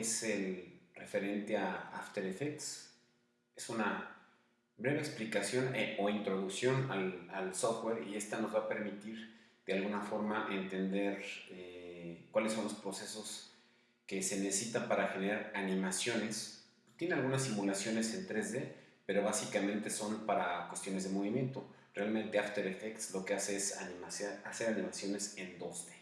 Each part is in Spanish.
es el referente a After Effects. Es una breve explicación eh, o introducción al, software y esta nos va a permitir de alguna forma entender eh, cuáles son los procesos que se necesitan para generar animaciones. Tiene algunas simulaciones en 3D, pero básicamente son para cuestiones de movimiento. Realmente After Effects lo que hace es hacer animaciones en 2D.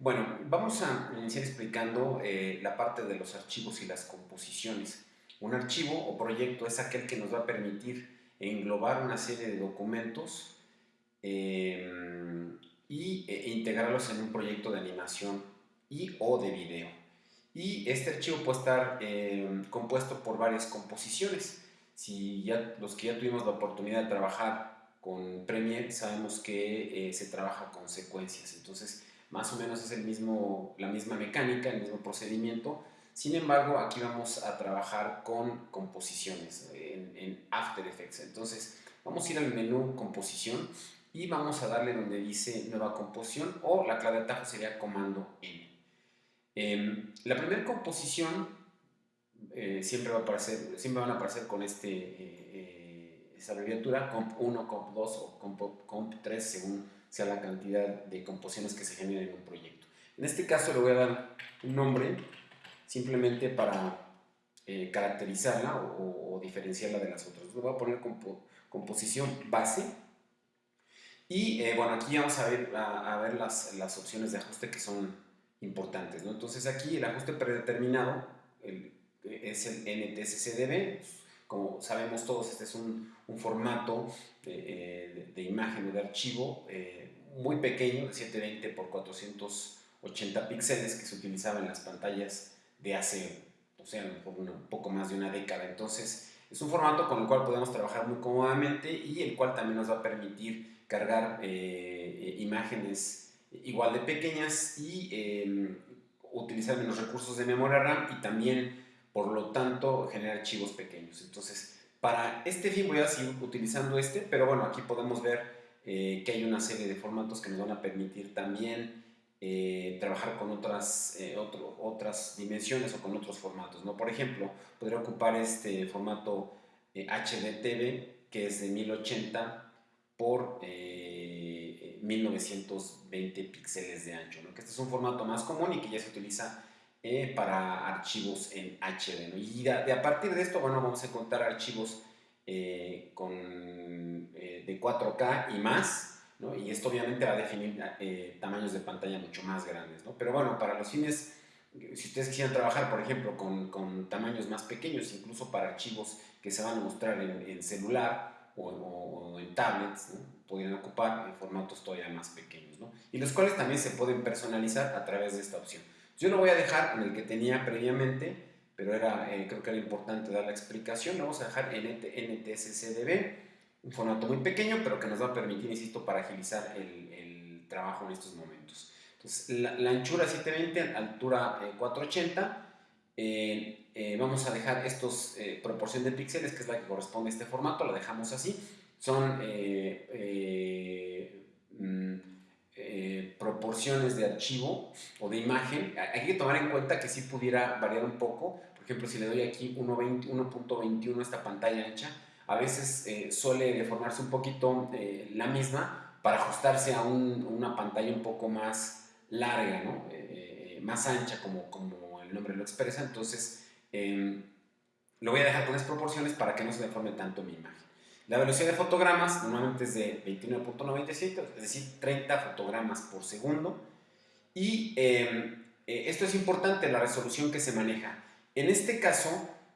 Bueno, vamos a iniciar explicando eh, la parte de los archivos y las composiciones. Un archivo o proyecto es aquel que nos va a permitir englobar una serie de documentos em, y, e integrarlos en un proyecto de animación y o de video. Y este archivo puede estar em, compuesto por varias composiciones. Si ya los que ya tuvimos la oportunidad de trabajar con Premiere sabemos que eh, se trabaja con secuencias. Entonces, más o menos es el mismo, la misma mecánica, el mismo procedimiento. Sin embargo, aquí vamos a trabajar con composiciones en, After Effects. Entonces, vamos a ir al menú composición y vamos a darle donde dice nueva composición o la clave de atajo sería comando N. Em, la primera composición eh, siempre, va a aparecer, siempre van a aparecer con este, eh, eh, abreviatura comp1, comp2 o comp3 según sea la cantidad de composiciones que se generan en un proyecto. En este caso le voy a dar un nombre simplemente para eh, caracterizarla o, diferenciarla de las otras. Le voy a poner composición base y eh, bueno, aquí vamos a ver, a, ver las, las, opciones de ajuste que son importantes. ¿no? Entonces aquí el ajuste predeterminado es el NTSCDB. Como sabemos todos, este es un, formato de, de, imagen o de archivo eh, muy pequeño, de 720 por 480 píxeles que se utilizaba en las pantallas de hace, o sea, un poco más de una década. Entonces, es un formato con el cual podemos trabajar muy cómodamente y el cual también nos va a permitir cargar eh, imágenes igual de pequeñas y em, utilizar menos recursos de memoria RAM y también, por lo tanto, generar archivos pequeños. Entonces, para este fin voy a seguir utilizando este, pero bueno, aquí podemos ver eh, que hay una serie de formatos que nos van a permitir también eh, trabajar con otras, eh, otras dimensiones o con otros formatos. ¿no? Por ejemplo, podría ocupar este formato HDTV, que es de 1080 por 1920 píxeles de ancho, ¿no? que este es un formato más común y que ya se utiliza eh, para archivos en HD. Y de, a partir de esto, bueno, vamos a encontrar archivos eh, con, eh, de 4K y más, ¿no? y esto obviamente va a definir tamaños de pantalla mucho más grandes. ¿no? Pero bueno, para los fines, si ustedes quisieran trabajar, por ejemplo, con, con tamaños más pequeños, incluso para archivos que se van a mostrar en, celular o, en tablets, podrían ocupar formatos todavía más pequeños, ¿no? y los cuales también se pueden personalizar a través de esta opción. Yo lo voy a dejar en el que tenía previamente, pero era, eh, creo que era importante dar la explicación. Lo vamos a dejar en NTSCDB, un formato muy pequeño, pero que nos va a permitir, insisto, para agilizar el, trabajo en estos momentos. Entonces, la, anchura 720, altura 480. Eh, eh, vamos a dejar estos proporción de píxeles, que es la que corresponde a este formato, la dejamos así. Son proporciones de archivo o de imagen, hay que tomar en cuenta que sí pudiera variar un poco. Por ejemplo, si le doy aquí 1.21 a esta pantalla ancha, a veces eh, suele deformarse un poquito eh, la misma para ajustarse a una pantalla un poco más larga, ¿no? más ancha, como, como el nombre lo expresa. Entonces, em, lo voy a dejar con esas proporciones para que no se deforme tanto mi imagen. La velocidad de fotogramas normalmente es de 29.97, es decir, 30 fotogramas por segundo. Y em, eh, esto es importante, la resolución que se maneja. En este caso,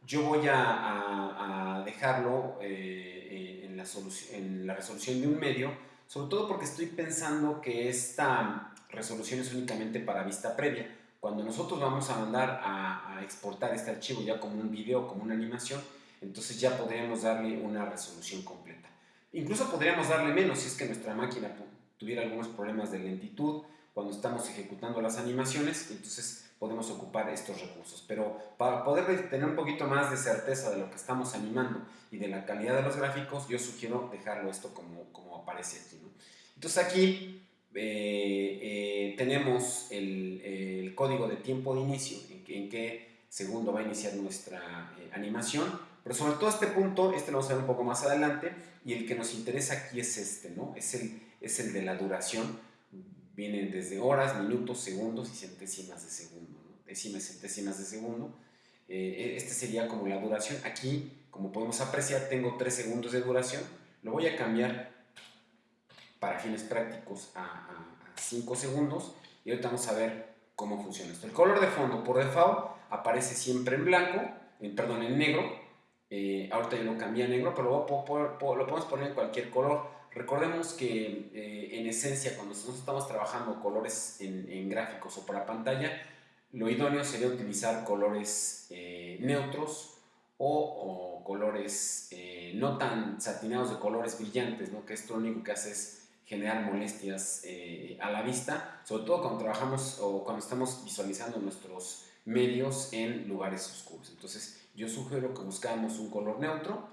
yo voy a, dejarlo eh, eh, en, la en la resolución de un medio, sobre todo porque estoy pensando que esta resolución es únicamente para vista previa. Cuando nosotros vamos a mandar a, a exportar este archivo ya como un video, como una animación, entonces ya podríamos darle una resolución completa. Incluso podríamos darle menos si es que nuestra máquina tuviera algunos problemas de lentitud cuando estamos ejecutando las animaciones, entonces podemos ocupar estos recursos. Pero para poder tener un poquito más de certeza de lo que estamos animando y de la calidad de los gráficos, yo sugiero dejarlo esto como, como aparece aquí. Entonces aquí eh, eh, tenemos el, código de tiempo de inicio, en que, segundo va a iniciar nuestra eh, animación, pero sobre todo este punto, este lo vamos a ver un poco más adelante, y el que nos interesa aquí es este, ¿no? Es el, es el de la duración, vienen desde horas, minutos, segundos y centésimas de segundo, ¿no? décimas, centésimas de segundo. Eh, este sería como la duración. Aquí, como podemos apreciar, tengo 3 segundos de duración. Lo voy a cambiar para fines prácticos a 5 segundos y ahorita vamos a ver cómo funciona esto. El color de fondo por default aparece siempre en blanco, en, perdón, en negro. Eh, ahorita yo lo cambié a negro, pero lo, podemos poner en cualquier color. Recordemos que eh, en esencia cuando nosotros estamos trabajando colores en, gráficos o para pantalla, lo idóneo sería utilizar colores eh, neutros o, colores no tan satinados de colores brillantes, ¿no? que esto lo único que hace es generar molestias eh, a la vista, sobre todo cuando trabajamos o cuando estamos visualizando nuestros medios en lugares oscuros. Entonces yo sugiero que buscamos un color neutro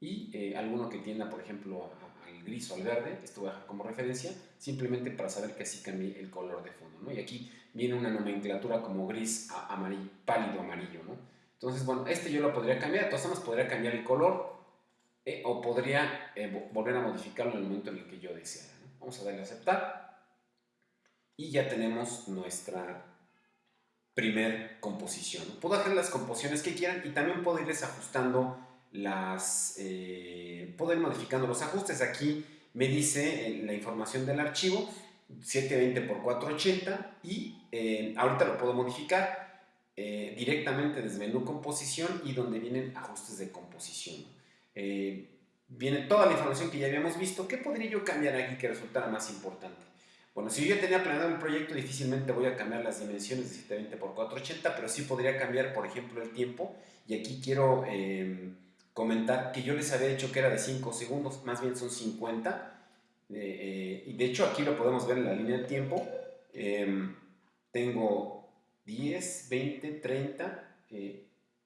y eh, alguno que tienda, por ejemplo, al gris o al verde, esto voy a dejar como referencia, simplemente para saber que así cambie el color de fondo. ¿no? Y aquí viene una nomenclatura como gris amarillo, pálido amarillo. ¿no? Entonces, bueno, este yo lo podría cambiar, de todas formas podría cambiar el color eh, o podría volver a modificarlo en el momento en el que yo deseara. Vamos a darle a aceptar. Y ya tenemos nuestra primer composición. Puedo hacer las composiciones que quieran y también puedo irles ajustando las... Eh, puedo ir modificando los ajustes. Aquí me dice eh, la información del archivo 720 x 480 y eh, ahorita lo puedo modificar directamente desde menú composición y donde vienen ajustes de composición viene toda la información que ya habíamos visto. ¿Qué podría yo cambiar aquí que resultara más importante? Bueno, si yo ya tenía planeado el proyecto, difícilmente voy a cambiar las dimensiones de 720 x 480, pero sí podría cambiar, por ejemplo, el tiempo. Y aquí quiero em, comentar que yo les había dicho que era de 5 segundos, más bien son 50. Eh, eh, y de hecho aquí lo podemos ver en la línea de tiempo. Em, tengo 10, 20, 30,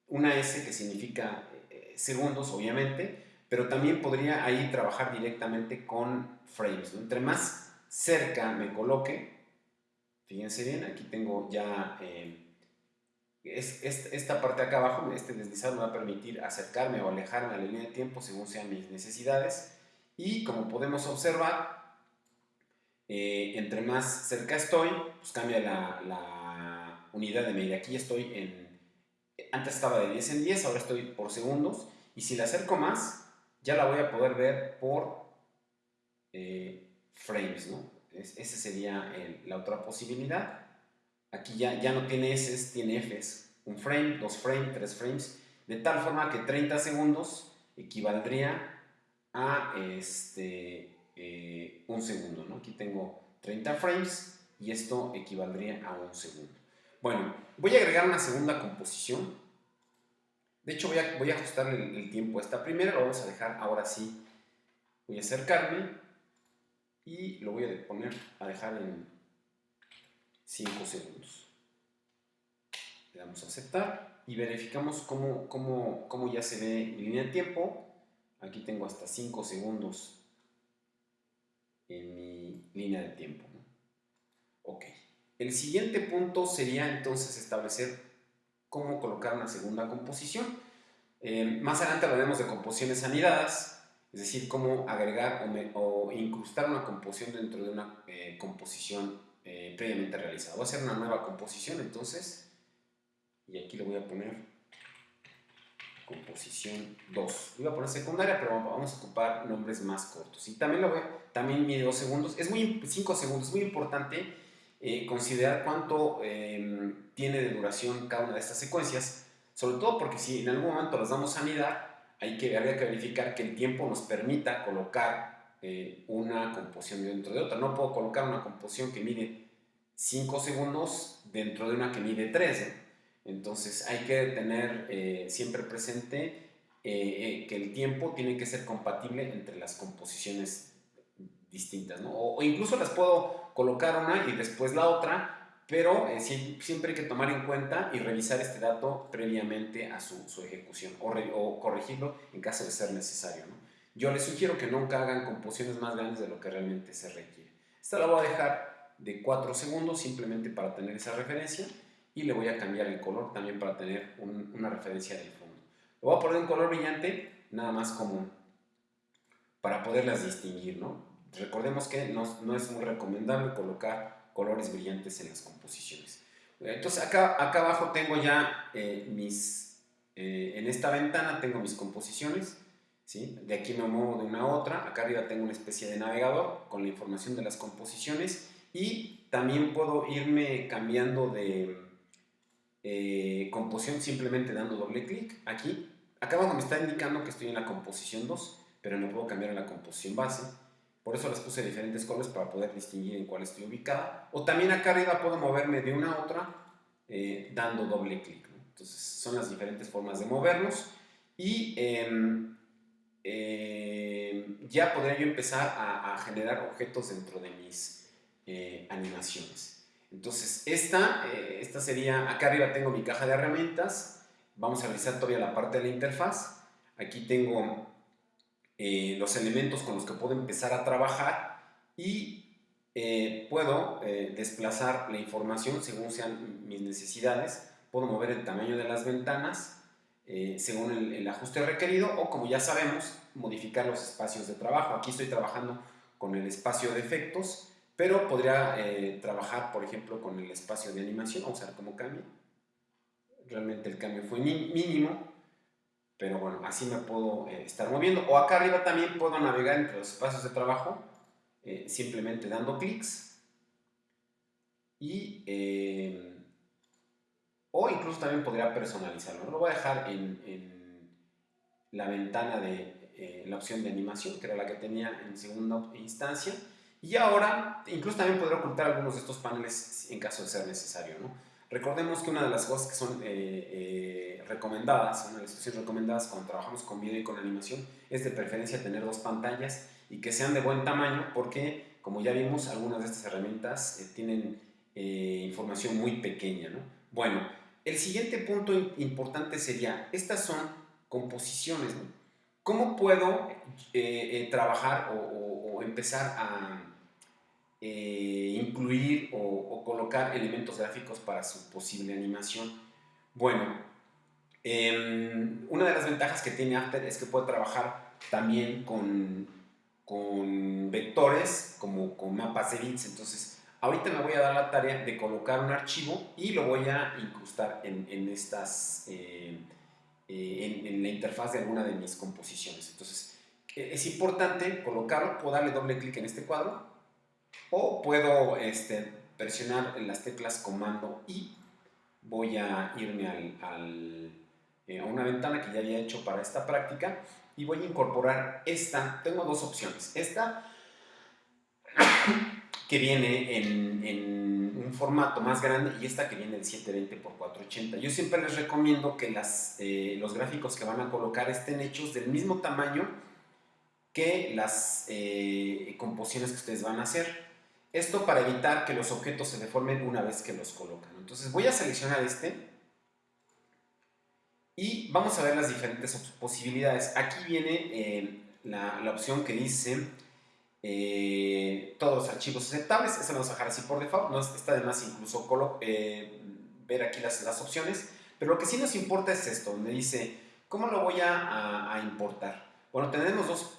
una S que significa eh, segundos, obviamente, pero también podría ahí trabajar directamente con frames. Entre más cerca me coloque, fíjense bien, aquí tengo ya eh, esta parte acá abajo, este deslizado me va a permitir acercarme o alejarme a la línea de tiempo según sean mis necesidades. Y como podemos observar, eh, entre más cerca estoy, pues cambia la, la unidad de medida. Aquí estoy en, antes estaba de 10 en 10, ahora estoy por segundos. Y si le acerco más, ya la voy a poder ver por eh, frames, ¿no? esa sería la otra posibilidad. Aquí ya, ya no tiene S, tiene Fs. Un frame, dos frames, tres frames. De tal forma que 30 segundos equivaldría a este, eh, un segundo, ¿no? Aquí tengo 30 frames y esto equivaldría a un segundo. Bueno, voy a agregar una segunda composición de hecho, voy a, voy a ajustar el, tiempo a esta primera, lo vamos a dejar ahora sí. Voy a acercarme y lo voy a poner a dejar en 5 segundos. Le damos a aceptar y verificamos cómo, cómo, cómo ya se ve mi línea de tiempo. Aquí tengo hasta 5 segundos en mi línea de tiempo. Ok. El siguiente punto sería entonces establecer cómo colocar una segunda composición. Eh, más adelante hablaremos de composiciones anidadas, es decir, cómo agregar o, incrustar una composición dentro de una eh, composición eh, previamente realizada. Voy a hacer una nueva composición entonces, y aquí le voy a poner composición 2. Voy a poner secundaria, pero vamos a ocupar nombres más cortos. Y también lo voy, también mide 2 segundos, es muy, 5 segundos, es muy importante eh, considerar cuánto em, tiene de duración cada una de estas secuencias, sobre todo porque si en algún momento las damos a anidar, hay que, habría que verificar que el tiempo nos permita colocar eh, una composición dentro de otra. No puedo colocar una composición que mide 5 segundos dentro de una que mide 13. Entonces hay que tener eh, siempre presente que el tiempo tiene que ser compatible entre las composiciones distintas, ¿no? o, incluso las puedo colocar una y después la otra, pero eh, siempre hay que tomar en cuenta y revisar este dato previamente a su, ejecución o, corregirlo en caso de ser necesario. Yo les sugiero que nunca hagan composiciones más grandes de lo que realmente se requiere. Esta la voy a dejar de 4 segundos simplemente para tener esa referencia y le voy a cambiar el color también para tener una referencia del fondo. Lo voy a poner en color brillante, nada más como para poderlas distinguir, ¿no? Recordemos que no, no es muy recomendable colocar colores brillantes en las composiciones. Entonces acá, acá abajo tengo ya eh, mis, eh, en esta ventana tengo mis composiciones, ¿sí? de aquí me muevo de una a otra, acá arriba tengo una especie de navegador con la información de las composiciones y también puedo irme cambiando de eh, composición simplemente dando doble clic aquí. Acá abajo me está indicando que estoy en la composición 2, pero no puedo cambiar en la composición base. Por eso las puse diferentes colores para poder distinguir en cuál estoy ubicada. O también acá arriba puedo moverme de una a otra eh, dando doble clic. Entonces son las diferentes formas de movernos. Y em, em, ya podría yo empezar a, generar objetos dentro de mis eh, animaciones. Entonces esta, eh, esta sería, acá arriba tengo mi caja de herramientas. Vamos a revisar todavía la parte de la interfaz. Aquí tengo eh, los elementos con los que puedo empezar a trabajar y eh, puedo eh, desplazar la información según sean mis necesidades, puedo mover el tamaño de las ventanas según el, ajuste requerido o como ya sabemos, modificar los espacios de trabajo. Aquí estoy trabajando con el espacio de efectos, pero podría trabajar, por ejemplo, con el espacio de animación. Vamos a ver cómo cambia. Realmente el cambio fue mínimo, pero bueno, así me puedo eh, estar moviendo. O acá arriba también puedo navegar entre los espacios de trabajo eh, simplemente dando clics. Y, eh, o incluso también podría personalizarlo. Lo voy a dejar en, en la ventana de la opción de animación, que era la que tenía en segunda instancia. Y ahora, incluso también podría ocultar algunos de estos paneles en caso de ser necesario. ¿no? Recordemos que una de las cosas que son eh, eh, recomendadas, una de las cosas recomendadas cuando trabajamos con video y con animación, es de preferencia tener dos pantallas y que sean de buen tamaño porque, como ya vimos, algunas de estas herramientas eh, tienen información muy pequeña. ¿no? Bueno, el siguiente punto importante sería, estas son composiciones. ¿no? ¿Cómo puedo trabajar o empezar a eh, incluir o, colocar elementos gráficos para su posible animación. Bueno, em, una de las ventajas que tiene After es que puede trabajar también con, con vectores, como con mapas de bits. Entonces, ahorita me voy a dar la tarea de colocar un archivo y lo voy a incrustar en, en estas, eh, eh, en, en la interfaz de alguna de mis composiciones. Entonces, es importante colocarlo, puedo darle doble clic en este cuadro o puedo este, presionar las teclas comando y voy a irme al, eh, a una ventana que ya había hecho para esta práctica y voy a incorporar esta, tengo dos opciones, esta que viene en, un formato más grande y esta que viene en 720 x 480. Yo siempre les recomiendo que las, eh, los gráficos que van a colocar estén hechos del mismo tamaño que las eh, composiciones que ustedes van a hacer. Esto para evitar que los objetos se deformen una vez que los colocan. Entonces voy a seleccionar este y vamos a ver las diferentes posibilidades. Aquí viene eh, la, opción que dice eh, todos los archivos aceptables. Esa la vamos a dejar así por default. No está de más incluso eh, ver aquí las, las, opciones. Pero lo que sí nos importa es esto, donde dice ¿cómo lo voy a, a importar? Bueno, tenemos dos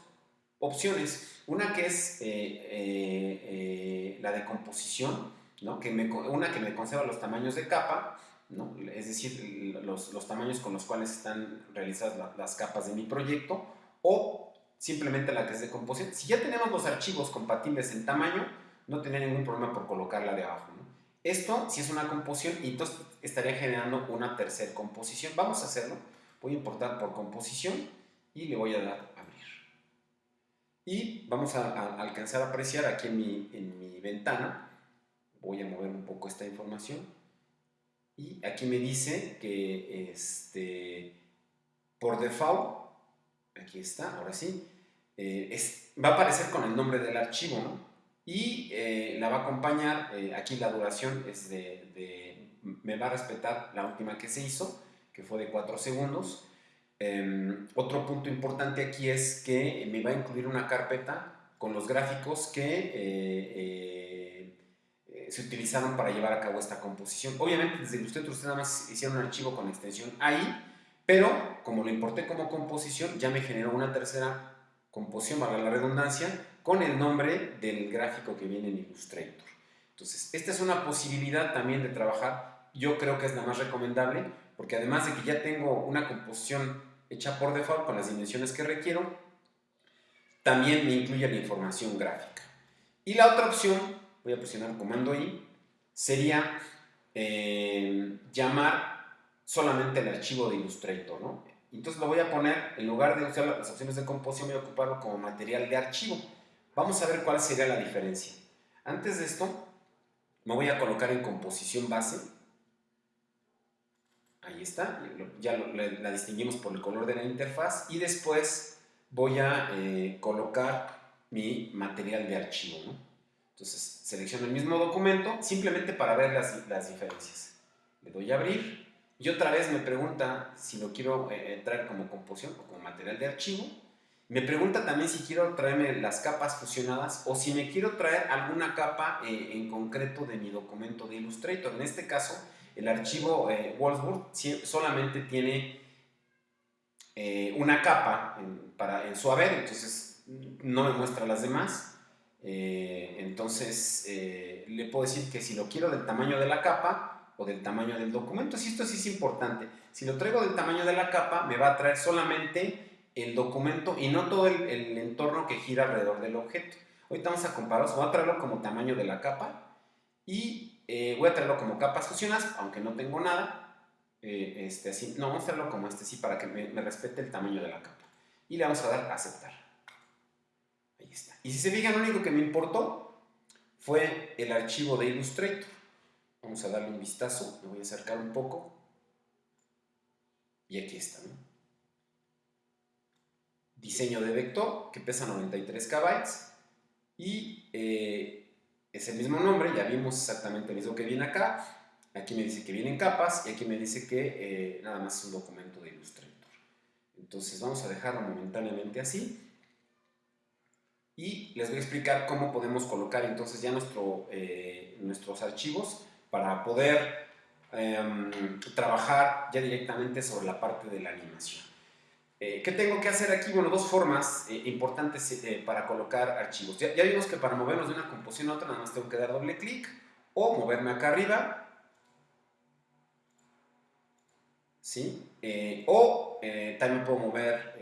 opciones. Una que es eh, eh, eh, la de composición, ¿no? que me, una que me conserva los tamaños de capa, ¿no? es decir, los, los, tamaños con los cuales están realizadas las capas de mi proyecto, o simplemente la que es de composición. Si ya tenemos los archivos compatibles en tamaño, no tendría ningún problema por colocarla de abajo. Esto, si es una composición, entonces estaría generando una tercera composición. Vamos a hacerlo. Voy a importar por composición y le voy a dar y vamos a, alcanzar a apreciar aquí en mi, en mi ventana, voy a mover un poco esta información, y aquí me dice que este, por default, aquí está, ahora sí, eh, va a aparecer con el nombre del archivo, ¿no? Y eh, la va a acompañar, eh, aquí la duración es de, de, me va a respetar la última que se hizo, que fue de 4 segundos, Em, otro punto importante aquí es que me va a incluir una carpeta con los gráficos que eh, eh, se utilizaron para llevar a cabo esta composición. Obviamente desde Illustrator ustedes nada más hicieron un archivo con extensión ahí, pero como lo importé como composición, ya me generó una tercera composición, valga la redundancia, con el nombre del gráfico que viene en Illustrator. Entonces, esta es una posibilidad también de trabajar, yo creo que es la más recomendable, porque además de que ya tengo una composición hecha por default con las dimensiones que requiero, también me incluye la información gráfica. Y la otra opción, voy a presionar comando I, sería eh, llamar solamente el archivo de Illustrator, ¿no? Entonces lo voy a poner, en lugar de usar las opciones de composición, voy a ocuparlo como material de archivo. Vamos a ver cuál sería la diferencia. Antes de esto, me voy a colocar en composición base. Ahí está, ya la distinguimos por el color de la interfaz. Y después voy a eh, colocar mi material de archivo. Entonces selecciono el mismo documento simplemente para ver las, las diferencias. Le doy a abrir y otra vez me pregunta si lo quiero eh, traer como composición o como material de archivo. Me pregunta también si quiero traerme las capas fusionadas o si me quiero traer alguna capa eh, en concreto de mi documento de Illustrator. En este caso, el archivo eh, solamente tiene eh, una capa en, para, en su haber, entonces no me muestra las demás. entonces, le puedo decir que si lo quiero del tamaño de la capa o del tamaño del documento, si esto sí es importante. Si lo traigo del tamaño de la capa, me va a traer solamente el documento y no todo el, entorno que gira alrededor del objeto. Ahorita vamos a comparar, voy a traerlo como tamaño de la capa y eh, voy a traerlo como capas fusionadas, aunque no tengo nada. Eh, este, así, no, vamos a traerlo como este, sí, para que me, respete el tamaño de la capa. Y le vamos a dar a aceptar. Ahí está. Y si se fijan, lo único que me importó fue el archivo de Illustrator. Vamos a darle un vistazo, me voy a acercar un poco. Y aquí está, diseño de vector que pesa 93 KB y eh, es el mismo nombre, ya vimos exactamente lo mismo que viene acá, aquí me dice que vienen capas y aquí me dice que eh, nada más es un documento de Illustrator. Entonces vamos a dejarlo momentáneamente así y les voy a explicar cómo podemos colocar entonces ya nuestro, eh, nuestros archivos para poder em, trabajar ya directamente sobre la parte de la animación. Eh, ¿Qué tengo que hacer aquí? Bueno, dos formas eh, importantes eh, para colocar archivos. Ya, vimos que para movernos de una composición a otra nada más tengo que dar doble clic o moverme acá arriba. ¿Sí? o también puedo mover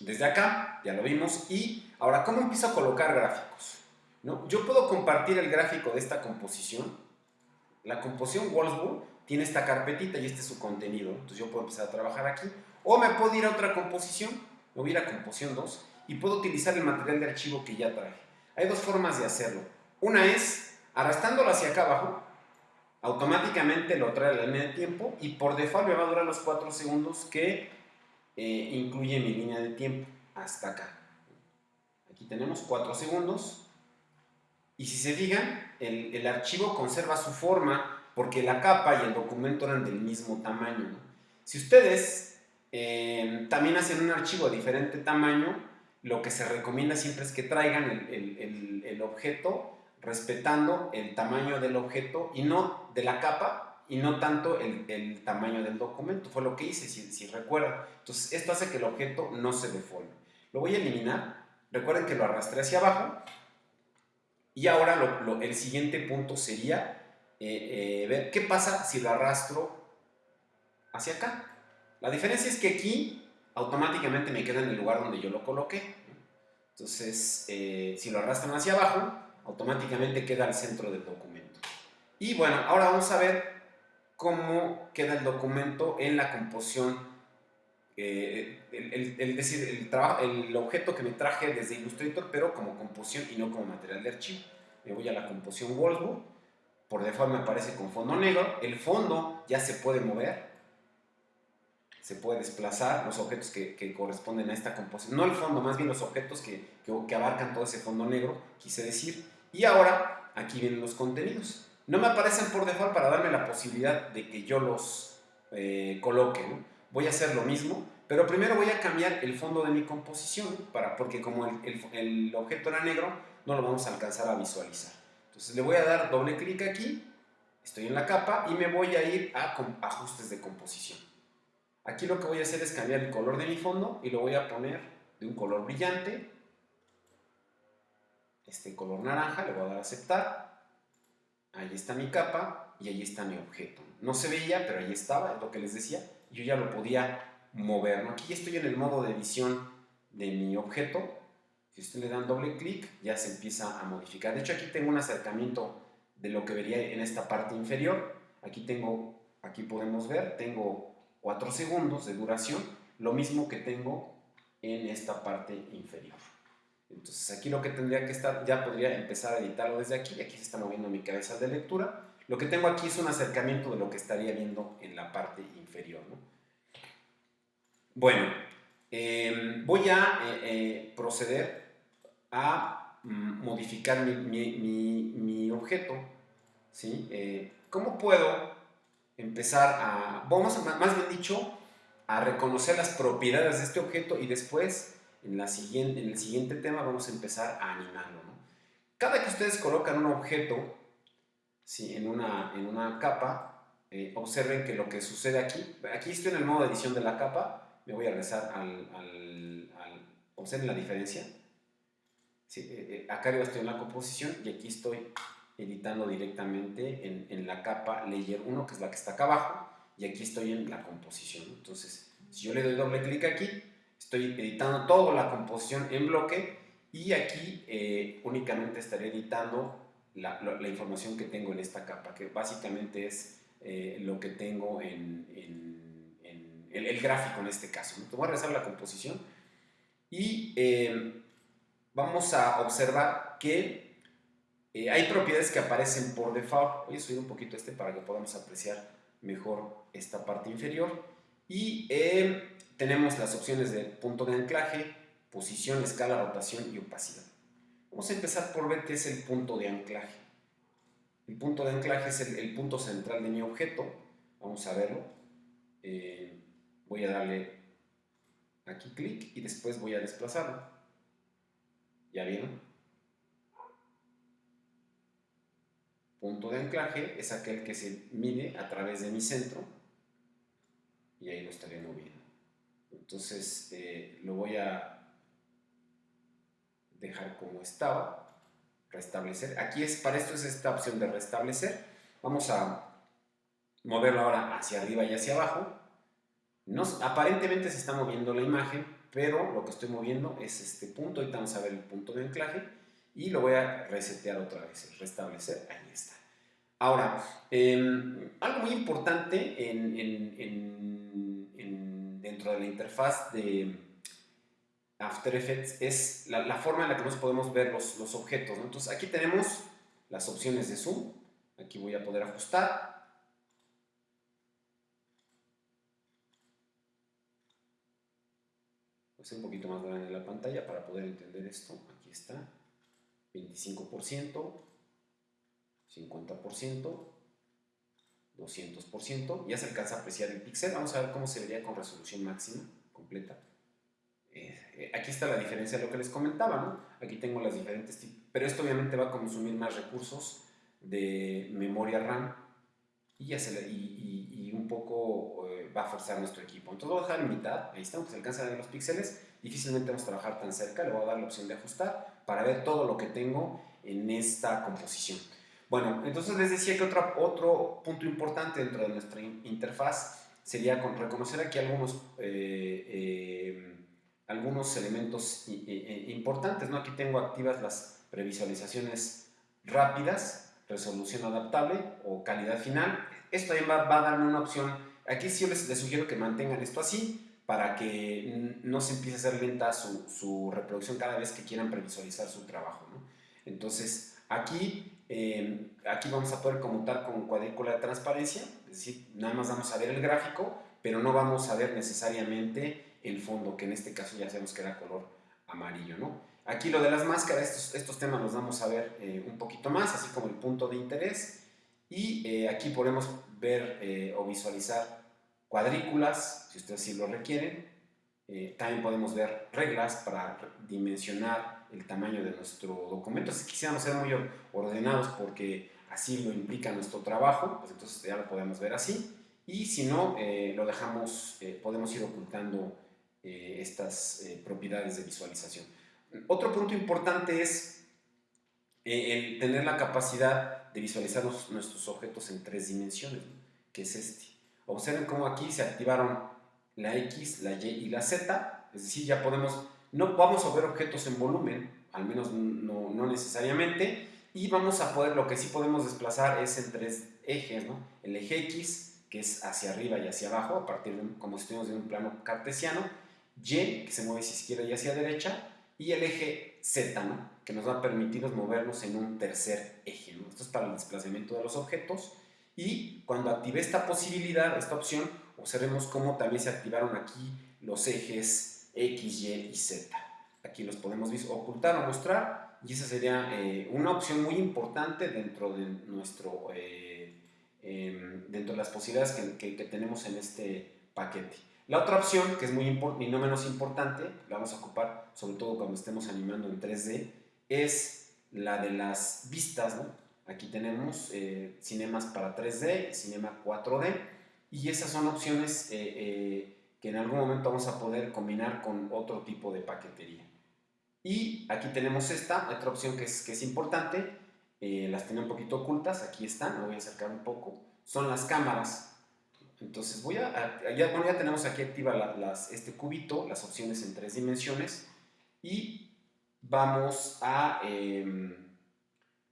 desde acá, ya lo vimos. Y ahora, ¿cómo empiezo a colocar gráficos? ¿No? Yo puedo compartir el gráfico de esta composición. La composición Wolfsburg tiene esta carpetita y este es su contenido. Entonces yo puedo empezar a trabajar aquí. O me puedo ir a otra composición, me voy a ir a composición 2 y puedo utilizar el material de archivo que ya traje. Hay dos formas de hacerlo. Una es arrastrándolo hacia acá abajo, automáticamente lo trae a la línea de tiempo y por default me va a durar los 4 segundos que eh, incluye mi línea de tiempo hasta acá. Aquí tenemos 4 segundos y si se fijan, el, el archivo conserva su forma porque la capa y el documento eran del mismo tamaño. Si ustedes eh, también hacen un archivo de diferente tamaño, lo que se recomienda siempre es que traigan el, objeto respetando el tamaño del objeto y no de la capa y no tanto el, tamaño del documento. Fue lo que hice, si, si recuerdan. Entonces, esto hace que el objeto no se deforme. Lo voy a eliminar. Recuerden que lo arrastré hacia abajo. Y ahora el siguiente punto sería eh, eh, ver qué pasa si lo arrastro hacia acá. La diferencia es que aquí automáticamente me queda en el lugar donde yo lo coloqué. Entonces, eh, si lo arrastran hacia abajo, automáticamente queda al centro del documento. Y bueno, ahora vamos a ver cómo queda el documento en la composición el, decir, el, trabajo, el objeto que me traje desde Illustrator, pero como composición y no como material de archivo. Me voy a la composión Wolfsburg por default me aparece con fondo negro. El fondo ya se puede mover, se puede desplazar los objetos que, corresponden a esta composición. No el fondo, más bien los objetos que, abarcan todo ese fondo negro, quise decir. Y ahora, aquí vienen los contenidos. No me aparecen por default para darme la posibilidad de que yo los eh, coloque. Voy a hacer lo mismo, pero primero voy a cambiar el fondo de mi composición, para, porque como el objeto era negro, no lo vamos a alcanzar a visualizar. Entonces le voy a dar doble clic aquí, estoy en la capa y me voy a ir a ajustes de composición. Aquí lo que voy a hacer es cambiar el color de mi fondo y lo voy a poner de un color brillante, este color naranja, le voy a dar a aceptar, ahí está mi capa y ahí está mi objeto. No se veía, pero ahí estaba, es lo que les decía, yo ya lo podía mover. Aquí estoy en el modo de edición de mi objeto, si usted le dan doble clic ya se empieza a modificar. De hecho aquí tengo un acercamiento de lo que vería en esta parte inferior. Aquí tengo, aquí podemos ver, tengo 4 segundos de duración, lo mismo que tengo en esta parte inferior. Entonces aquí lo que tendría que estar, ya podría empezar a editarlo desde aquí, aquí se está moviendo mi cabeza de lectura. Lo que tengo aquí es un acercamiento de lo que estaría viendo en la parte inferior. Bueno, em, voy a eh, eh, proceder a mm, modificar mi, objeto. ¿sí? Eh, ¿Cómo puedo empezar a, vamos más bien dicho, a reconocer las propiedades de este objeto y después en, la siguiente, en el siguiente tema vamos a empezar a animarlo. Cada que ustedes colocan un objeto ¿sí? en, una, en una capa, eh, observen que lo que sucede aquí, aquí estoy en el modo de edición de la capa, me voy a regresar al, observen la diferencia, Sí, eh, eh, acá arriba estoy en la composición y aquí estoy editando directamente en, en, la capa Layer 1, que es la que está acá abajo, y aquí estoy en la composición. Entonces, si yo le doy doble clic aquí, estoy editando toda la composición en bloque y aquí eh, únicamente estaré editando la, la, información que tengo en esta capa, que básicamente es lo que tengo en, en, en el, gráfico en este caso. ¿no? Voy a regresar a la composición y vamos a observar que eh, hay propiedades que aparecen por default. Voy a subir un poquito este para que podamos apreciar mejor esta parte inferior. Y eh, tenemos las opciones de punto de anclaje, posición, escala, rotación y opacidad. Vamos a empezar por ver qué es el punto de anclaje. El punto de anclaje es el, punto central de mi objeto. Vamos a verlo. Eh, voy a darle aquí clic y después voy a desplazarlo. ¿Ya vieron? Punto de anclaje es aquel que se mide a través de mi centro y ahí lo estaré moviendo. Entonces eh, lo voy a dejar como estaba, restablecer. Aquí es, para esto es esta opción de restablecer. Vamos a moverlo ahora hacia arriba y hacia abajo. Nos, aparentemente se está moviendo la imagen, pero lo que estoy moviendo es este punto, ahorita vamos a ver el punto de anclaje y lo voy a resetear otra vez, restablecer, ahí está. Ahora, em, algo muy importante en, dentro de la interfaz de After Effects es la, forma en la que nos podemos ver los objetos. Entonces aquí tenemos las opciones de zoom, aquí voy a poder ajustar, un poquito más grande la pantalla para poder entender esto. Aquí está. 25%, 50%, 200%. Ya se alcanza a apreciar el píxel. Vamos a ver cómo se vería con resolución máxima, completa. Eh, eh, aquí está la diferencia de lo que les comentaba, ¿no? Aquí tengo las diferentes tipos. Pero esto obviamente va a consumir más recursos de memoria RAM y, ya se y, un poco eh, va a forzar nuestro equipo. Entonces lo voy a dejar en mitad, ahí está, aunque se alcanza a los píxeles, difícilmente vamos a trabajar tan cerca, le voy a dar la opción de ajustar para ver todo lo que tengo en esta composición. Bueno, entonces les decía que otro, otro punto importante dentro de nuestra interfaz sería con reconocer aquí algunos, eh, eh, algunos elementos importantes. ¿no? Aquí tengo activas las previsualizaciones rápidas, resolución adaptable o calidad final. Esto también va, a darme una opción. Aquí sí les, les, sugiero que mantengan esto así para que no se empiece a hacer lenta su, su reproducción cada vez que quieran previsualizar su trabajo. ¿no? Entonces, aquí, em, aquí vamos a poder conmutar con cuadrícula de transparencia, es decir, nada más vamos a ver el gráfico, pero no vamos a ver necesariamente el fondo, que en este caso ya sabemos que era color amarillo. ¿no? Aquí lo de las máscaras, estos, estos temas los vamos a ver eh, un poquito más, así como el punto de interés. Y eh, aquí podemos ver eh, o visualizar cuadrículas, si ustedes sí lo requieren. también podemos ver reglas para dimensionar el tamaño de nuestro documento. Si quisiéramos ser muy ordenados porque así lo implica nuestro trabajo, pues entonces ya lo podemos ver así. Y si no, eh, lo dejamos, eh, podemos ir ocultando eh, estas propiedades de visualización. Otro punto importante es el tener la capacidad de visualizar nuestros objetos en tres dimensiones, que es este. Observen cómo aquí se activaron la X, la Y y la Z, es decir, ya podemos, no vamos a ver objetos en volumen, al menos no, no necesariamente, y vamos a poder, lo que sí podemos desplazar es en tres ejes, ¿no? El eje X, que es hacia arriba y hacia abajo, a partir de, como si estuviéramos en un plano cartesiano, Y, que se mueve hacia izquierda y hacia derecha, y el eje Z, ¿no? Que nos va a permitir movernos en un tercer eje. ¿no? Esto es para el desplazamiento de los objetos. Y cuando active esta posibilidad, esta opción, observemos cómo también se activaron aquí los ejes X, Y y Z. Aquí los podemos ocultar o mostrar y esa sería eh, una opción muy importante dentro de nuestro eh, em, dentro de las posibilidades que, que, tenemos en este paquete. La otra opción, que es muy y no menos importante, la vamos a ocupar sobre todo cuando estemos animando en 3D, es la de las vistas. ¿no? Aquí tenemos eh, cinemas para 3D, cinema 4D, y esas son opciones que en algún momento vamos a poder combinar con otro tipo de paquetería. Y aquí tenemos esta, otra opción que es, que es importante, eh, las tenía un poquito ocultas, aquí están, me voy a acercar un poco, son las cámaras. Entonces voy a, ya, bueno, ya tenemos aquí activa las, este cubito, las opciones en tres dimensiones y vamos a em,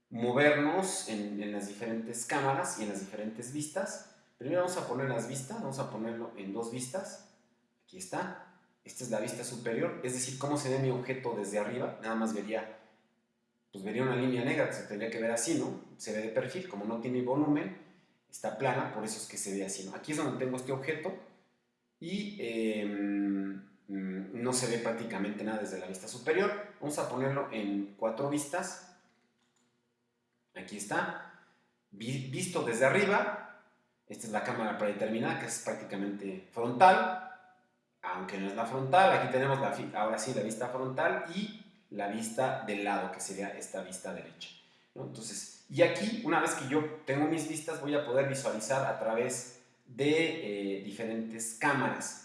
movernos en, en, las diferentes cámaras y en las diferentes vistas. Primero vamos a poner las vistas, vamos a ponerlo en dos vistas, aquí está, esta es la vista superior, es decir, cómo se ve mi objeto desde arriba, nada más vería, pues vería una línea negra, se tendría que ver así, ¿no? Se ve de perfil, como no tiene volumen, está plana, por eso es que se ve así, ¿no? Aquí es donde tengo este objeto y mm, no se ve prácticamente nada desde la vista superior. Vamos a ponerlo en cuatro vistas. Aquí está. Visto desde arriba, esta es la cámara predeterminada, que es prácticamente frontal aunque no es la frontal, aquí tenemos la, ahora sí la vista frontal y la vista del lado, que sería esta vista derecha. Entonces, y aquí, una vez que yo tengo mis vistas, voy a poder visualizar a través de eh, diferentes cámaras.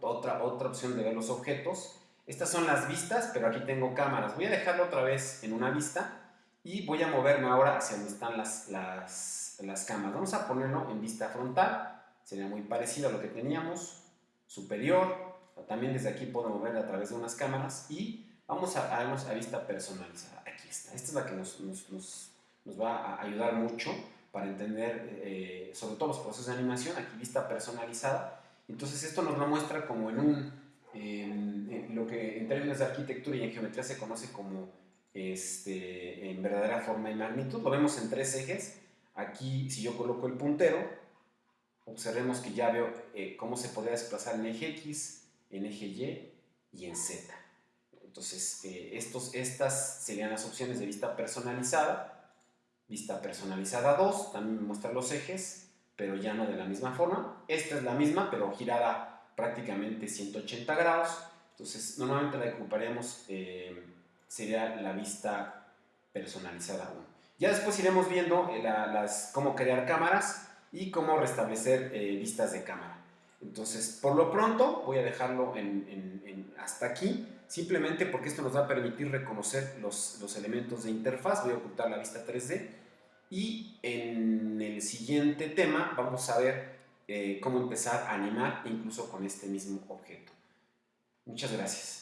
Otra, otra opción de ver los objetos. Estas son las vistas, pero aquí tengo cámaras. Voy a dejarlo otra vez en una vista y voy a moverme ahora hacia donde están las, las, las cámaras. Vamos a ponerlo en vista frontal. Sería muy parecido a lo que teníamos superior, también desde aquí puedo mover a través de unas cámaras y vamos a, a, a vista personalizada. Aquí está, esta es la que nos, nos, va a ayudar mucho para entender eh, sobre todo los procesos de animación, aquí vista personalizada. Entonces esto nos lo muestra como en un, lo que en términos de arquitectura y en geometría se conoce como este, en verdadera forma y magnitud. Lo vemos en tres ejes. Aquí si yo coloco el puntero, observemos que ya veo eh, cómo se podría desplazar en eje X, en eje Y y en Z. Entonces, eh, estos, estas serían las opciones de vista personalizada. Vista personalizada 2, también me muestra los ejes, pero ya no de la misma forma. Esta es la misma, pero girada prácticamente 180 grados. Entonces, normalmente la que ocuparíamos eh, sería la vista personalizada 1. Ya después iremos viendo las, cómo crear cámaras y cómo restablecer eh, vistas de cámara. Entonces, por lo pronto voy a dejarlo en, hasta aquí, simplemente porque esto nos va a permitir reconocer los, los, elementos de interfaz. Voy a ocultar la vista 3D y en el siguiente tema vamos a ver eh, cómo empezar a animar incluso con este mismo objeto. Muchas gracias.